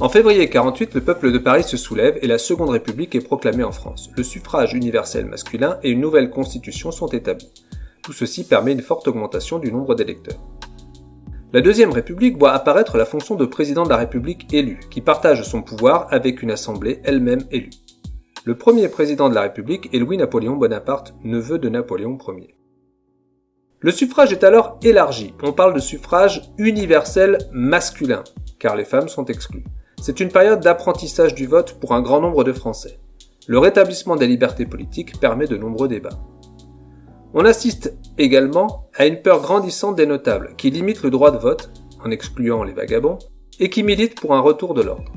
En février 48, le peuple de Paris se soulève et la Seconde République est proclamée en France. Le suffrage universel masculin et une nouvelle constitution sont établis. Tout ceci permet une forte augmentation du nombre d'électeurs. La Deuxième République voit apparaître la fonction de président de la République élu, qui partage son pouvoir avec une assemblée elle-même élue. Le premier président de la République est Louis-Napoléon Bonaparte, neveu de Napoléon Ier. Le suffrage est alors élargi, on parle de suffrage universel masculin, car les femmes sont exclues. C'est une période d'apprentissage du vote pour un grand nombre de Français. Le rétablissement des libertés politiques permet de nombreux débats. On assiste également à une peur grandissante des notables qui limitent le droit de vote, en excluant les vagabonds, et qui militent pour un retour de l'ordre.